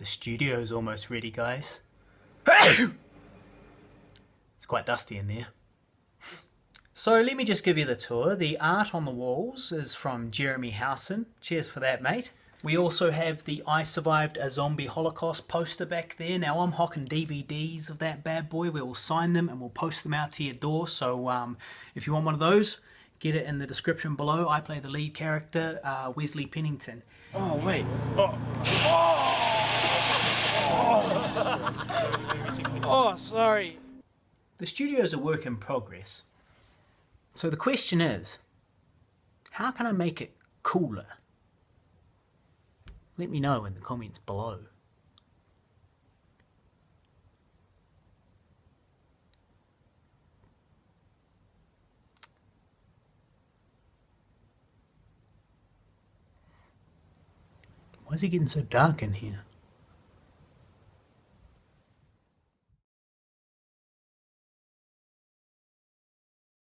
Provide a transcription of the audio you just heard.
The studio's almost ready, guys. it's quite dusty in there. So let me just give you the tour. The art on the walls is from Jeremy Howson. Cheers for that, mate. We also have the I Survived a Zombie Holocaust poster back there. Now I'm hocking DVDs of that bad boy. We will sign them and we'll post them out to your door. So um, if you want one of those, get it in the description below. I play the lead character, uh, Wesley Pennington. Oh, wait. Oh. Oh. sorry. The studio is a work in progress. So the question is, how can I make it cooler? Let me know in the comments below. Why is it getting so dark in here?